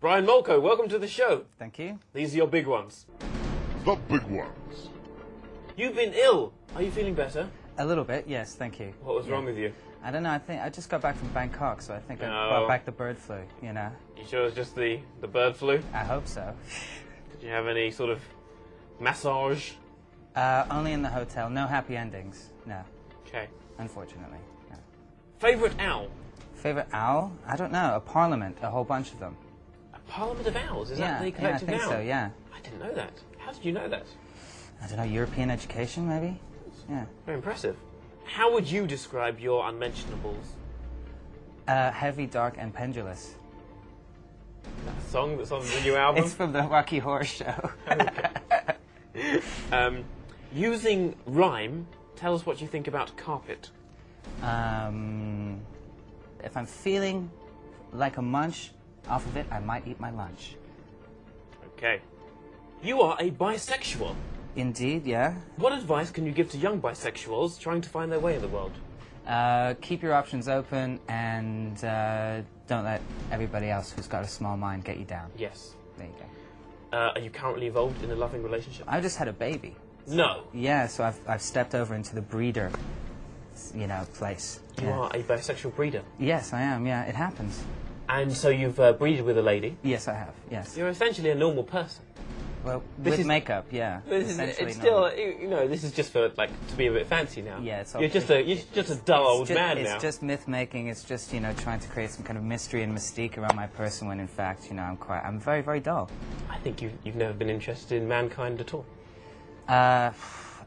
Brian Molko, welcome to the show. Thank you. These are your big ones. The big ones. You've been ill. Are you feeling better? A little bit, yes, thank you. What was Yeah. wrong with you? I don't know, I think I just got back from Bangkok, so I think I No. brought back the bird flu, you know. You sure it's just the, the bird flu? I hope so. Did you have any sort of massage? Uh, only in the hotel, no happy endings. No, Okay. unfortunately. No. Favourite owl? Favorite owl? I don't know, a parliament, a whole bunch of them. Parliament of owls? Is yeah, that the collective yeah, I think owl? so, yeah. I didn't know that. How did you know that? I don't know, European education maybe? Yeah. Very impressive. How would you describe your unmentionables? Uh, heavy, dark, and pendulous. That song that's on the new album? It's from the Rocky Horror Show. Um, using rhyme, tell us what you think about carpet. um, if I'm feeling like a munch off of it, I might eat my lunch. Okay. You are a bisexual. Indeed, yeah. What advice can you give to young bisexuals trying to find their way in the world? Uh, keep your options open and uh, don't let everybody else who's got a small mind get you down. Yes. There you go. Uh, are you currently involved in a loving relationship? I just had a baby. No. Yeah, so I've, I've stepped over into the breeder, you know, place. You Yeah. are a bisexual breeder. Yes, I am. Yeah, it happens. And so you've uh, breeded with a lady. Yes, I have. Yes. You're essentially a normal person. Well, This with is- makeup, yeah. This is, it's still, normal. you you know, this is just for like to be a bit fancy now. Yeah, it's You're just a, you're just a dull old ju- man it's now. It's just myth making. It's just you know trying to create some kind of mystery and mystique around my person when in fact you know I'm quite I'm very very dull. I think you've, you've never been interested in mankind at all. Uh,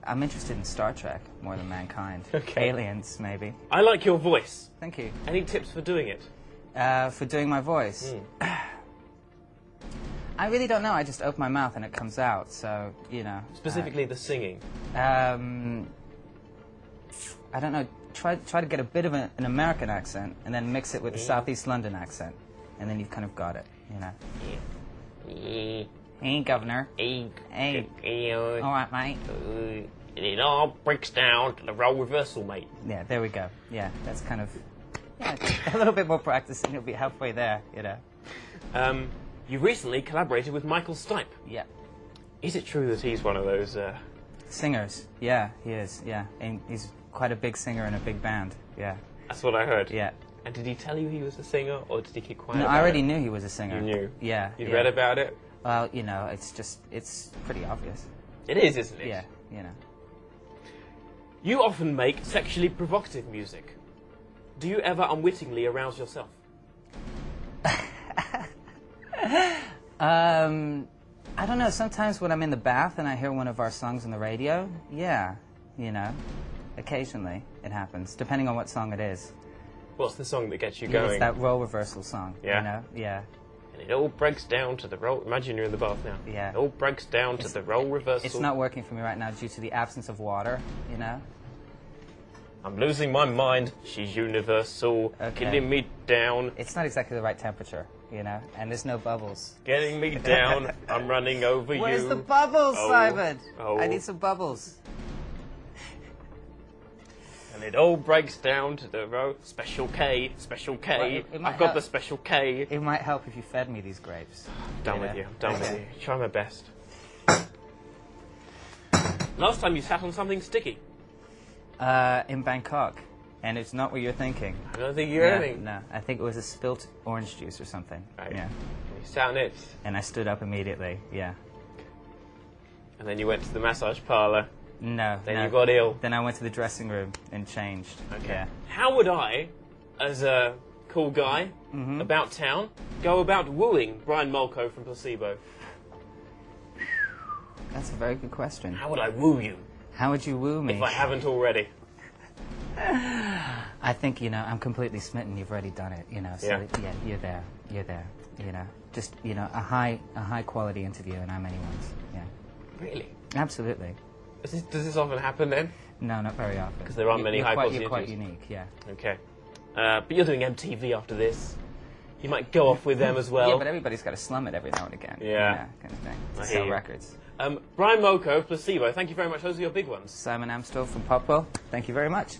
I'm interested in Star Trek more than mankind. Okay. Aliens maybe. I like your voice. Thank you. Any tips for doing it? Uh, for doing my voice. Hmm. I really don't know. I just open my mouth and it comes out. So you know. Specifically the singing. Uh, um, I don't know. Try try to get a bit of a, an American accent and then mix it with a Southeast London accent, and then you've kind of got it. You know. Hey, governor. Hey. All right, mate. And it all breaks down to the role reversal, mate. Yeah, there we go. Yeah, that's kind of yeah, a little bit more practice and you'll be halfway there. You know. Um, you recently collaborated with Michael Stipe. Yeah. Is it true that he's one of those? Uh, Singers. Yeah, he is. Yeah, and he's quite a big singer in a big band. Yeah. that's what I heard. Yeah. And did he tell you he was a singer, or did he keep quiet? No, I already it? knew he was a singer. You knew. Yeah. You'd yeah. read about it. Well, you know, it's just it's pretty obvious. It is, isn't it? Yeah. You know. You often make sexually provocative music. Do you ever unwittingly arouse yourself? Um, I don't know. Sometimes when I'm in the bath and I hear one of our songs on the radio, yeah, you know, occasionally it happens, depending on what song it is. What's the song that gets you Yeah, going? It's that role reversal song. Yeah. You know? Yeah. And it all breaks down to the roll. Imagine you're in the bath now. Yeah. It all breaks down to the role reversal. It's not working for me right now due to the absence of water. You know. I'm losing my mind. She's universal. Okay. Getting me down. It's not exactly the right temperature. You know, and there's no bubbles. Getting me down. I'm running over Where's you. Where's the bubbles, Oh. Simon? Oh. I need some bubbles. And it all breaks down to the row. Special K. Special K. Well, it, it I've got help- the special K. It might help if you fed me these grapes. done you with know? you. I'm done with you. Try my best. Last time you sat on something sticky. Uh, in Bangkok, and it's not what you're thinking. I don't think you're Yeah, anything. No, I think it was a spilt orange juice or something. Right. Yeah. You on it, And I stood up immediately. Yeah. and then you went to the massage parlor. No. Then no. you got ill. Then I went to the dressing room and changed. Okay. Yeah. How would I, as a cool guy Mm-hmm. about town, go about wooing Brian Molko from Placebo? That's a very good question. How would I woo you How would you woo me? if I haven't already? I think you know I'm completely smitten. You've already done it. You know. So Yeah. yeah, you're there. You're there. You know. Just you know a high a high quality interview, and I'm anyone's. Yeah. Really? Absolutely. Does this, does this often happen then? No, not very often. Because there aren't You- many high quite, quality You're quite unique. Yeah. Okay. Uh, but you're doing MTV after this. You might go off with them as well. yeah, but everybody's got to slum it every now and again. Yeah. You know, kind of thing. To I sell records. um, Brian Molko, Placebo, thank you very much. Those are your big ones. Simon Amstell from Popworld. Thank you very much.